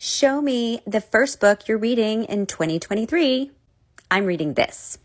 Show me the first book you're reading in 2023. I'm reading this.